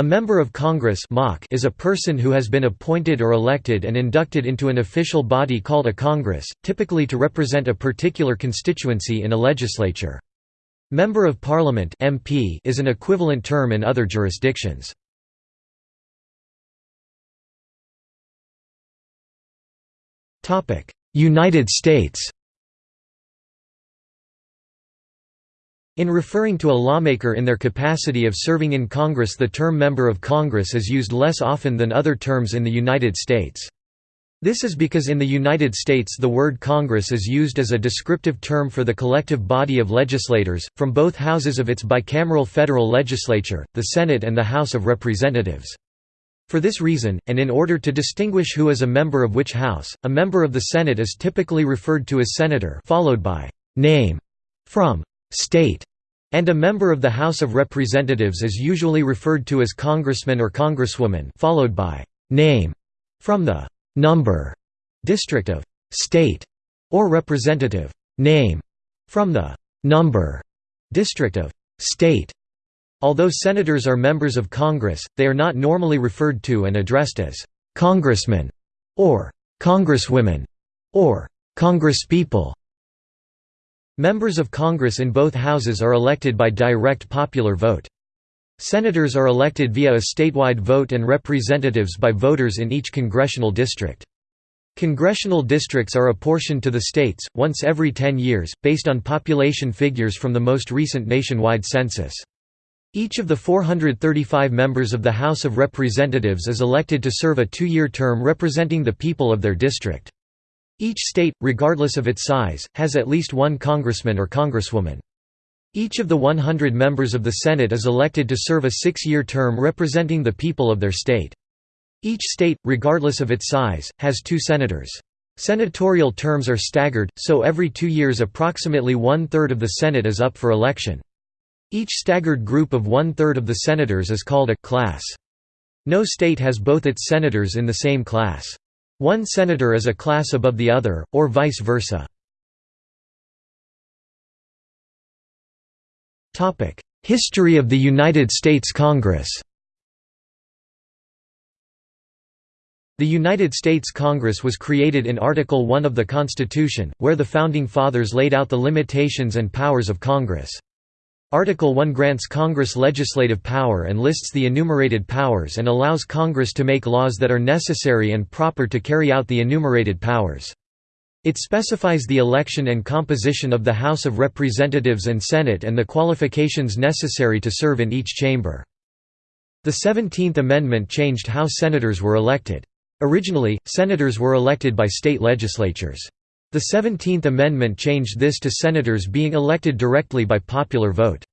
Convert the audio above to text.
A member of Congress is a person who has been appointed or elected and inducted into an official body called a Congress, typically to represent a particular constituency in a legislature. Member of Parliament is an equivalent term in other jurisdictions. United States In referring to a lawmaker in their capacity of serving in Congress the term Member of Congress is used less often than other terms in the United States. This is because in the United States the word Congress is used as a descriptive term for the collective body of legislators, from both houses of its bicameral federal legislature, the Senate and the House of Representatives. For this reason, and in order to distinguish who is a member of which house, a member of the Senate is typically referred to as senator followed by name from state, and a member of the House of Representatives is usually referred to as congressman or congresswoman followed by name from the number district of state or representative name from the number district of state. Although senators are members of Congress, they are not normally referred to and addressed as congressmen or congresswomen or congresspeople. Members of Congress in both houses are elected by direct popular vote. Senators are elected via a statewide vote and representatives by voters in each congressional district. Congressional districts are apportioned to the states, once every 10 years, based on population figures from the most recent nationwide census. Each of the 435 members of the House of Representatives is elected to serve a two-year term representing the people of their district. Each state, regardless of its size, has at least one congressman or congresswoman. Each of the 100 members of the Senate is elected to serve a six-year term representing the people of their state. Each state, regardless of its size, has two senators. Senatorial terms are staggered, so every two years approximately one-third of the Senate is up for election. Each staggered group of one-third of the senators is called a «class». No state has both its senators in the same class. One senator is a class above the other, or vice versa. History of the United States Congress The United States Congress was created in Article 1 of the Constitution, where the Founding Fathers laid out the limitations and powers of Congress. Article 1 grants Congress legislative power and lists the enumerated powers and allows Congress to make laws that are necessary and proper to carry out the enumerated powers. It specifies the election and composition of the House of Representatives and Senate and the qualifications necessary to serve in each chamber. The Seventeenth Amendment changed how senators were elected. Originally, senators were elected by state legislatures. The Seventeenth Amendment changed this to senators being elected directly by popular vote.